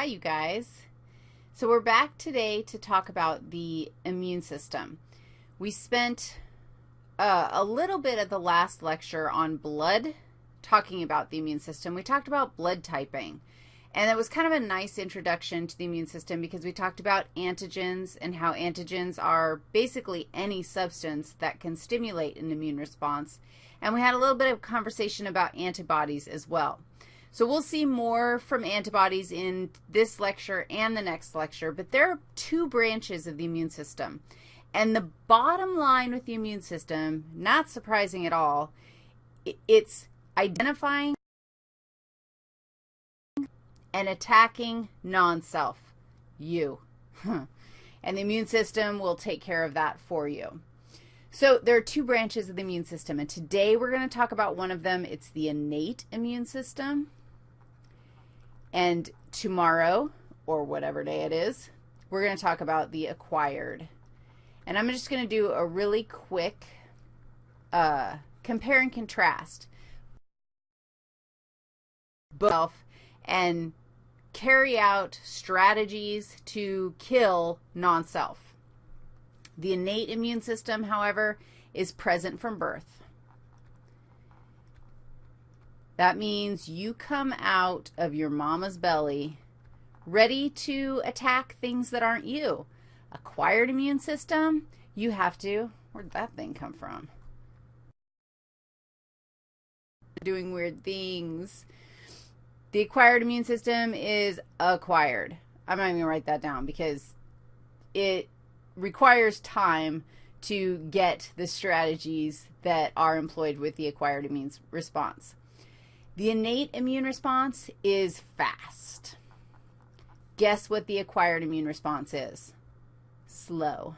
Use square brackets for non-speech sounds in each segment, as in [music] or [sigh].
Hi, you guys. So we're back today to talk about the immune system. We spent uh, a little bit of the last lecture on blood, talking about the immune system. We talked about blood typing, and it was kind of a nice introduction to the immune system because we talked about antigens and how antigens are basically any substance that can stimulate an immune response. And we had a little bit of conversation about antibodies as well. So we'll see more from antibodies in this lecture and the next lecture, but there are two branches of the immune system. And the bottom line with the immune system, not surprising at all, it's identifying and attacking non-self, you. [laughs] and the immune system will take care of that for you. So there are two branches of the immune system, and today we're going to talk about one of them. It's the innate immune system. And tomorrow, or whatever day it is, we're going to talk about the acquired. And I'm just going to do a really quick uh, compare and contrast and carry out strategies to kill non-self. The innate immune system, however, is present from birth. That means you come out of your mama's belly ready to attack things that aren't you. Acquired immune system, you have to, where'd that thing come from? Doing weird things. The acquired immune system is acquired. I'm not even going to write that down because it requires time to get the strategies that are employed with the acquired immune response. The innate immune response is fast. Guess what the acquired immune response is? Slow.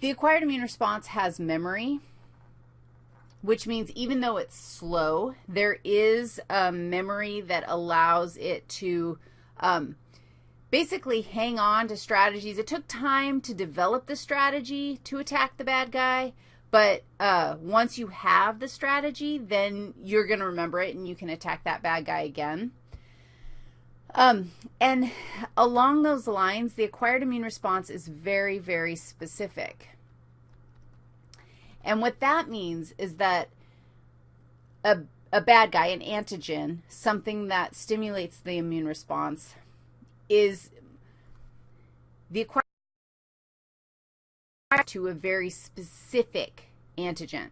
The acquired immune response has memory, which means even though it's slow, there is a memory that allows it to um, basically hang on to strategies. It took time to develop the strategy to attack the bad guy, but uh, once you have the strategy, then you're going to remember it and you can attack that bad guy again. Um, and along those lines, the acquired immune response is very, very specific. And what that means is that a, a bad guy, an antigen, something that stimulates the immune response, is the acquired to a very specific antigen.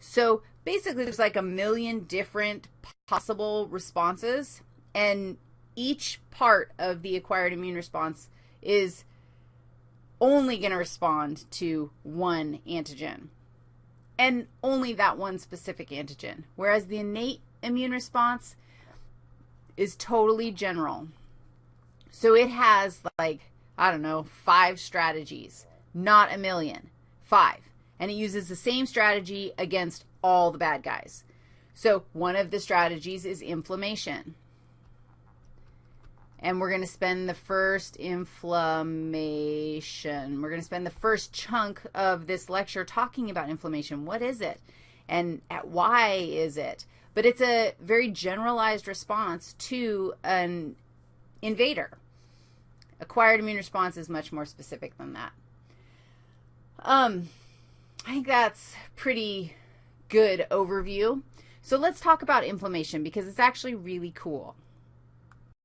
So basically there's like a million different possible responses, and each part of the acquired immune response is only going to respond to one antigen, and only that one specific antigen, whereas the innate immune response is totally general. So it has like, I don't know, five strategies not a million, five. And it uses the same strategy against all the bad guys. So one of the strategies is inflammation. And we're going to spend the first inflammation. We're going to spend the first chunk of this lecture talking about inflammation. What is it? And why is it? But it's a very generalized response to an invader. Acquired immune response is much more specific than that. Um, I think that's pretty good overview. So let's talk about inflammation because it's actually really cool.